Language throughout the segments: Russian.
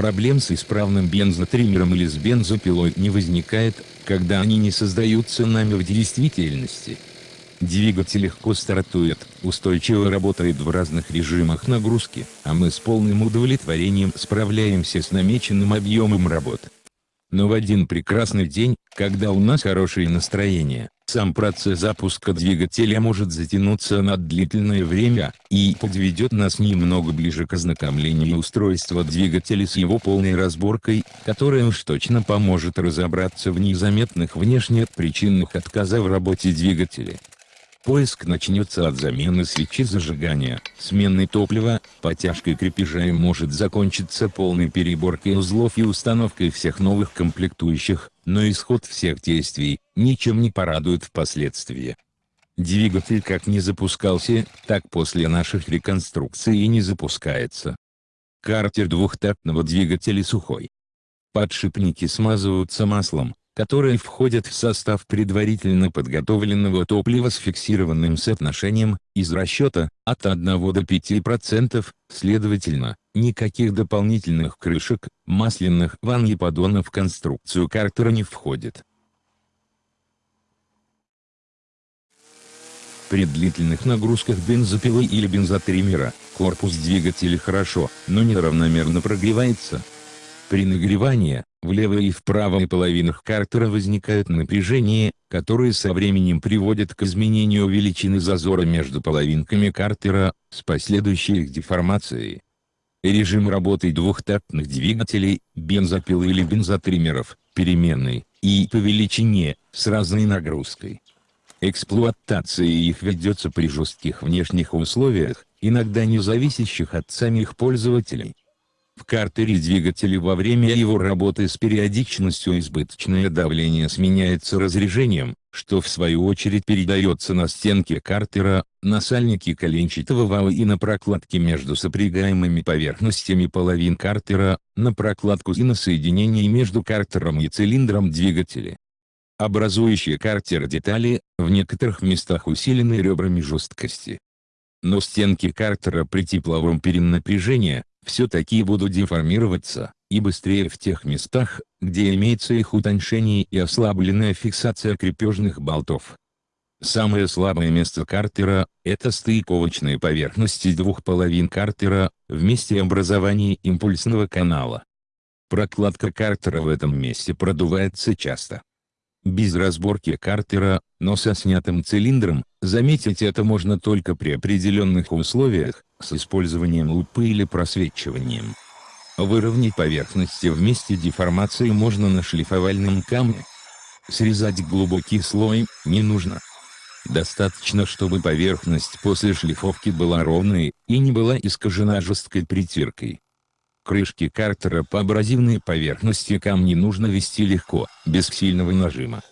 Проблем с исправным бензотриммером или с бензопилой не возникает, когда они не создаются нами в действительности. Двигатель легко стартует, устойчиво работает в разных режимах нагрузки, а мы с полным удовлетворением справляемся с намеченным объемом работ. Но в один прекрасный день, когда у нас хорошее настроение, сам процесс запуска двигателя может затянуться на длительное время, и подведет нас немного ближе к ознакомлению устройства двигателя с его полной разборкой, которая уж точно поможет разобраться в незаметных внешне причинах отказа в работе двигателя. Поиск начнется от замены свечи зажигания, смены топлива, потяжкой крепежа и может закончиться полной переборкой узлов и установкой всех новых комплектующих, но исход всех действий, ничем не порадует впоследствии. Двигатель как не запускался, так после наших реконструкций и не запускается. Картер двухтактного двигателя сухой. Подшипники смазываются маслом, которые входят в состав предварительно подготовленного топлива с фиксированным соотношением, из расчета, от 1 до 5%, следовательно, никаких дополнительных крышек, масляных ванн и поддонов в конструкцию картера не входит. При длительных нагрузках бензопилы или бензотриммера, корпус двигателя хорошо, но неравномерно прогревается. При нагревании, в левой и в правой половинах картера возникают напряжения, которые со временем приводят к изменению величины зазора между половинками картера, с последующей их деформацией. Режим работы двухтактных двигателей, бензопил или бензотриммеров, переменный, и по величине, с разной нагрузкой. Эксплуатация их ведется при жестких внешних условиях, иногда не зависящих от самих пользователей. В картере двигателя во время его работы с периодичностью избыточное давление сменяется разрежением, что в свою очередь передается на стенки картера, на сальнике коленчатого вала и на прокладке между сопрягаемыми поверхностями половин картера, на прокладку и на соединение между картером и цилиндром двигателя. Образующие картер детали, в некоторых местах усилены ребрами жесткости. Но стенки картера при тепловом перенапряжении, все-таки будут деформироваться, и быстрее в тех местах, где имеется их утоньшение и ослабленная фиксация крепежных болтов. Самое слабое место картера – это стыковочные поверхности двух половин картера, в месте образования импульсного канала. Прокладка картера в этом месте продувается часто. Без разборки картера, но со снятым цилиндром, заметить это можно только при определенных условиях, с использованием лупы или просвечиванием. Выровнять поверхности в месте деформации можно на шлифовальном камне. Срезать глубокий слой не нужно. Достаточно чтобы поверхность после шлифовки была ровной, и не была искажена жесткой притиркой. Крышки картера по абразивной поверхности камни нужно вести легко, без сильного нажима.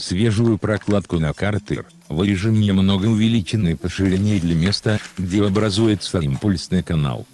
Свежую прокладку на картер, вырежем немного увеличенной по ширине для места, где образуется импульсный канал.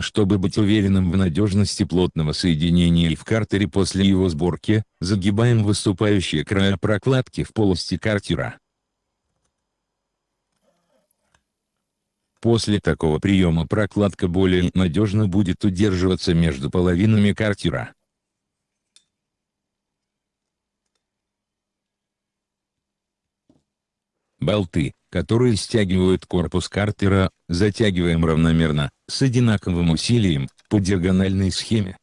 Чтобы быть уверенным в надежности плотного соединения и в картере после его сборки, загибаем выступающие края прокладки в полости картера. После такого приема прокладка более надежно будет удерживаться между половинами картера. Болты, которые стягивают корпус картера, затягиваем равномерно, с одинаковым усилием, по диагональной схеме.